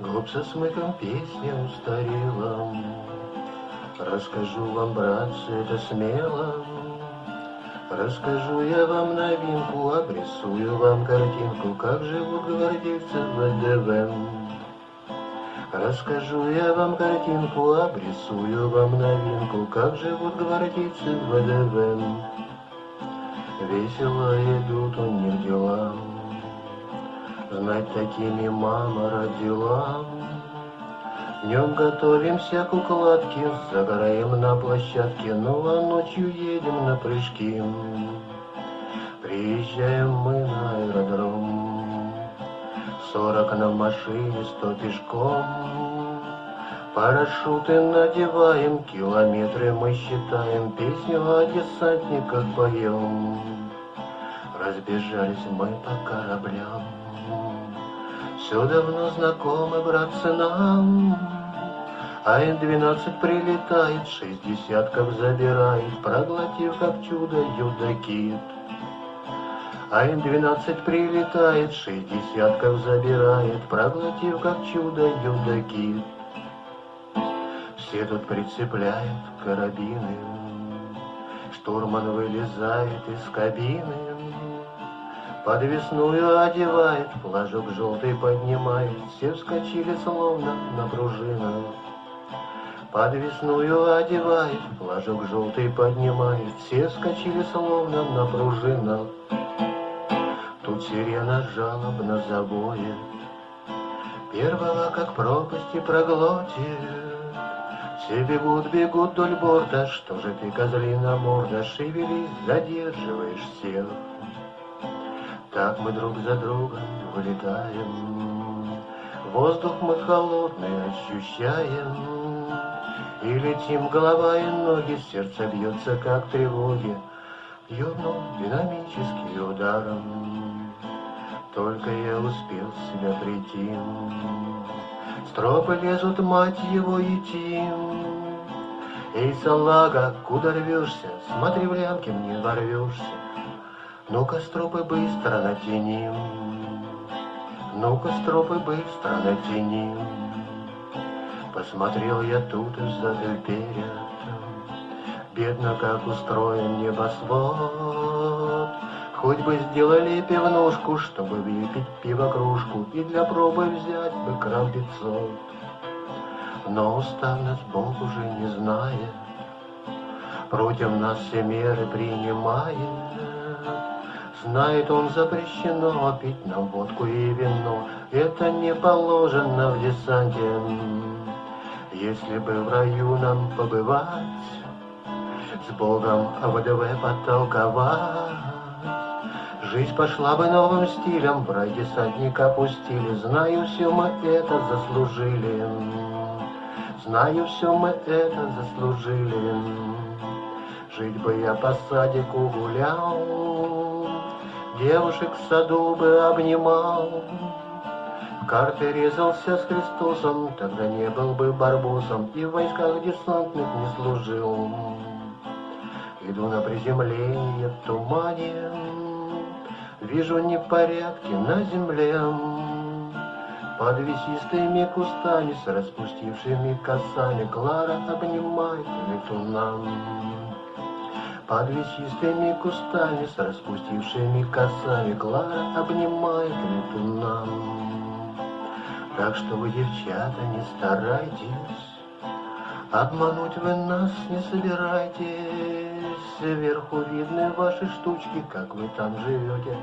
Губ со смыком песня устарела. Расскажу вам, братцы, это смело. Расскажу я вам новинку, обрисую вам картинку, как живут гвардейцы в ВДВ. Расскажу я вам картинку, обрисую вам новинку, как живут гвардейцы в ВДВ. Весело идут у них дела, знать такими мама родила. Днем готовимся к укладке, загораем на площадке, ну а ночью едем на прыжки. Приезжаем мы на аэродром, сорок на машине, сто пешком. Парашюты надеваем, километры мы считаем, песню о десантниках поем. Разбежались мы по кораблям. Все давно знакомы, братцы, нам. А Н-12 прилетает, шесть десятков забирает, Проглотив как чудо юдокит. А Н-12 прилетает, шесть десятков забирает, Проглотив как чудо юдокит. Все тут прицепляют карабины, Штурман вылезает из кабины, Подвесную одевает, флажок желтый поднимает, Все вскочили словно на пружинах. Подвесную одевает, флажок желтый поднимает, Все вскочили словно на пружинах. Тут сирена жалобно завоет, Первого, как пропасти проглотит. Все бегут, бегут вдоль борта, Что же ты, козлина морда, Шевелись, задерживаешь всех. Так мы друг за другом вылетаем, Воздух мы холодный ощущаем, И летим голова и ноги, Сердце бьется, как тревоги, Бьет динамический ударом. Только я успел себя прийти, Стропы лезут, мать его, идти. Эй, салага, куда рвешься? Смотри, в лямке мне ворвешься. Ну-ка, стропы быстро натяни, Ну-ка, стропы быстро натяни. Посмотрел я тут из-за вперед, Бедно, как устроен небосвод. Хоть бы сделали пивнушку, чтобы выпить пиво-кружку И для пробы взять бы крам пятьсот. Но нас Бог уже не знает, Против нас все меры принимает, Знает он запрещено пить нам водку и вино, Это не положено в десанте. Если бы в раю нам побывать, С Богом ВДВ подтолковать, Жизнь пошла бы новым стилем, в рай десантник опустили, Знаю, все мы это заслужили, Знаю, все мы это заслужили. Жить бы я по садику гулял, Девушек в саду бы обнимал, В карты резался с Христосом, Тогда не был бы барбосом И в войсках десантных не служил. Иду на приземление в тумане, Вижу непорядки на земле. Под весистыми кустами С распустившими косами Клара обнимает летуна. Под весистыми кустами с распустившими косами Клара обнимает летуна. Так что вы, девчата, не старайтесь, Обмануть вы нас не собирайтесь. Сверху видны ваши штучки, как вы там живете.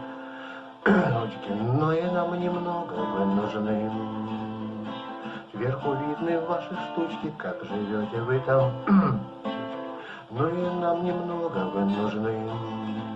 Ручки, но и нам немного вы нужны. Сверху видны ваши штучки, как живете вы там. И нам немного вы нужны.